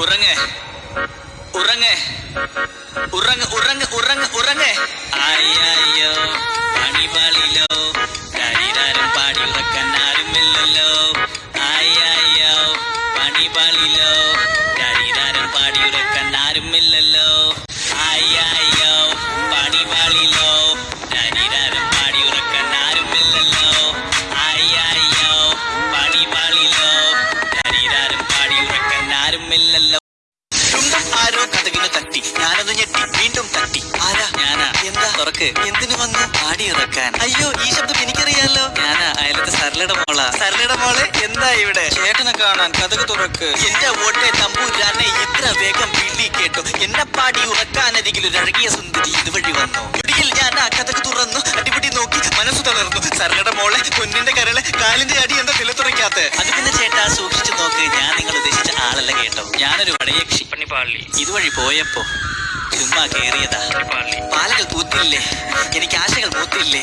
ഉറങ്ങ്. ഉറങ്ങ്. ഉറങ്ങ് ഉറങ്ങ് ഉറങ്ങ് ഉറങ്ങ്. അയ്യോ പണിപാളിലോ? ശരീരം പാടി ഉറക്കാൻ ആരുമില്ലല്ലോ അയ്യോ പണിപാളിലോ? ശരീരം പാടി ഉറക്കാൻ ആരുമില്ലല്ലോ അയ്യോ പണിപാളിലോ? ശരീരം പാടി ഉറക്കാൻ ആരുമില്ലല്ലോ അയ്യോ പണിപാളിലോ? ശരീരം ആരുമില്ലല്ലോ ചുണ്ടും ആരോ കഥകിന് തട്ടി. ഞാനത് ഞെട്ടി. വീണ്ടും തട്ടി. ആരാ? ഞാനാ. എന്താ? തുറക്ക്. എന്തിനു വന്നു? പാടി ഇറക്കാൻ അയ്യോ ഈ ശബ്ദം എനിക്കറിയാലോ. ഞാനാ. അയലത്തെ സരളയുടെ മോള. സരളയുടെ മോളെ എന്താ ഇവിടെ? ചേട്ടനെ കാണാൻ കഥക് തുറക്ക്. എന്റെ ഓട്ടെ തമ്പൂരാനെ ഇത്ര വേഗം വിളി കേട്ടു. എന്നെ പാടി ഉറക്കാനരികിൽ ഒരു അഴകിയ സുന്ദരി ഇതുവഴി വന്നു. ഇടിയിൽ ഞാൻ ആ കഥക് തുറന്നു. അടിപിടി നോക്കി മനസ്സു തളർന്നു. സരളയുടെ മോളെ പൊന്നിന്റെ കരളെ കാലിന്റെ അടി എന്താ നിലത്തുറയ്ക്കാത്ത? അത് പിന്നെ ആളല്ല കേട്ടോ. ഞാനൊരു വടയക്ഷി പണിപ്പാളി ഇതുവഴി പോയപ്പോ ചുമ്മാ കേറിയതാ. പാളി പാലകൾ പൂത്തില്ലേ? എനിക്ക് ആശകൾ പൂത്തില്ലേ?